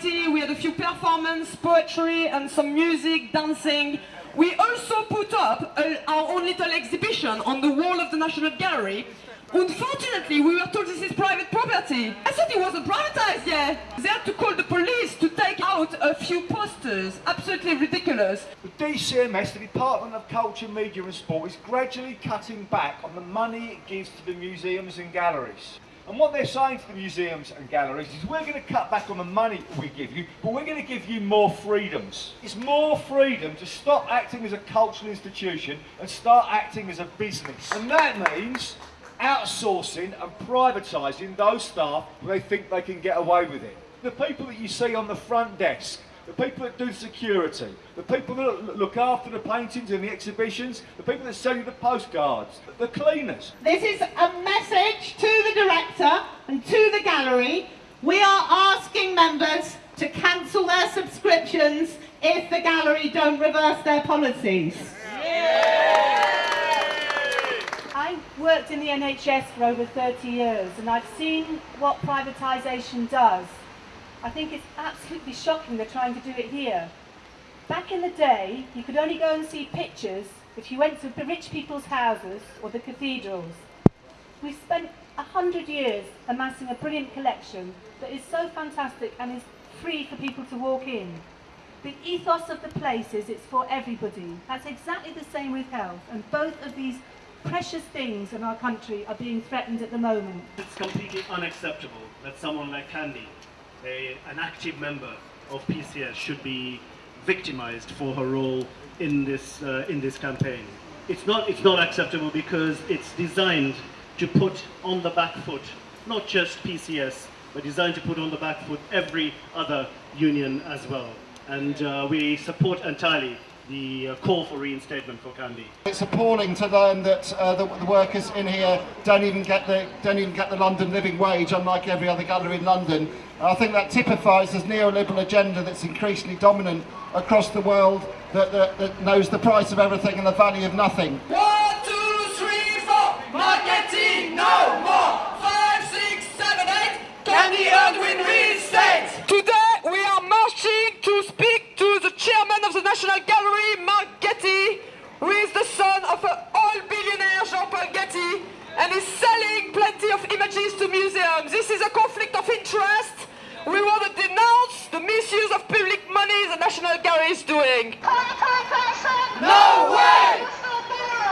solidarity. We had a few performance, poetry, and some music, dancing. We also put up a, our own little exhibition on the wall of the National Gallery. Unfortunately, we were told this is private property. I thought it wasn't privatized yet. They had to call the police to take out a few posters. Absolutely ridiculous. The DCMS, the Department of Culture, Media and Sport, is gradually cutting back on the money it gives to the museums and galleries. And what they're saying to the museums and galleries is we're going to cut back on the money we give you, but we're going to give you more freedoms. It's more freedom to stop acting as a cultural institution and start acting as a business. And that means outsourcing and privatising those staff where they think they can get away with it. The people that you see on the front desk, the people that do security, the people that look after the paintings and the exhibitions, the people that sell you the postcards, the cleaners. This is a message to the director and to the gallery. We are asking members to cancel their subscriptions if the gallery don't reverse their policies. I've worked in the NHS for over 30 years and I've seen what privatisation does. I think it's absolutely shocking they're trying to do it here. Back in the day, you could only go and see pictures if you went to the rich people's houses or the cathedrals. We've spent a hundred years amassing a brilliant collection that is so fantastic and is free for people to walk in. The ethos of the place is it's for everybody. That's exactly the same with health and both of these precious things in our country are being threatened at the moment. It's completely unacceptable that someone like Candy, a, an active member of PCS, should be victimized for her role in this, uh, in this campaign. It's not, it's not acceptable because it's designed to put on the back foot, not just PCS, but designed to put on the back foot every other union as well. And uh, we support entirely the uh, call for reinstatement for Candy. It's appalling to learn that uh, the, the, workers in here don't even get the don't even get the London living wage, unlike every other gallery in London. And I think that typifies this neoliberal agenda that's increasingly dominant across the world, that, that, that knows the price of everything and the value of nothing. One, Mark Getty, who is the son of an oil billionaire, Jean-Paul Getty, and is selling plenty of images to museums. This is a conflict of interest. We want to denounce the misuse of public money the National Gallery is doing. No way!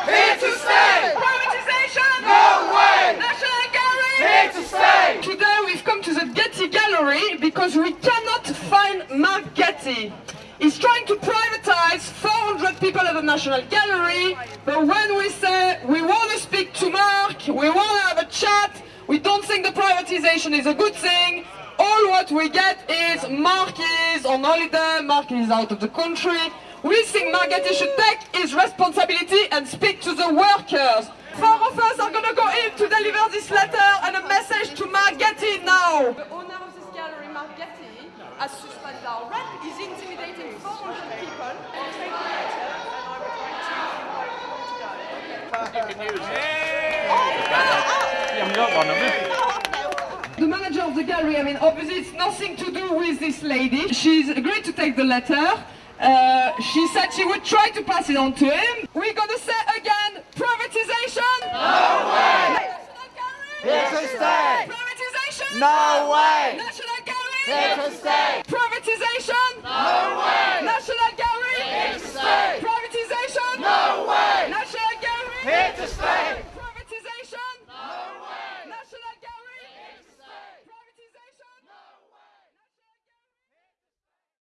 Here to stay! Privatization! No way! National Gallery! Here to stay! Today we've come to the Getty Gallery because we cannot find Mark Getty. He's trying to privatize 400 people at the National Gallery, but when we say we want to speak to Mark, we want to have a chat, we don't think the privatization is a good thing, all what we get is Mark is on holiday, Mark is out of the country. We think Mark Getty should take his responsibility and speak to the workers. Four of us are going to go in to deliver this letter and a message to Mark Getty now. The owner of this gallery, Mark Getty, has suspended our rent. He's intimidating 400 people. I'll take the letter and I would like to invite people to go. You haven't got one, have you? The manager of the gallery, I mean, obviously it's nothing to do with this lady. She's agreed to take the letter. Uh, she said she would try to pass it on to him. We're gonna say again, privatization? No way! National Gallery? Here to stay! Privatization? No way! National Gallery? Here to stay! Privatization? No way! National Gallery? Here to stay! Privatization? No way! To stay!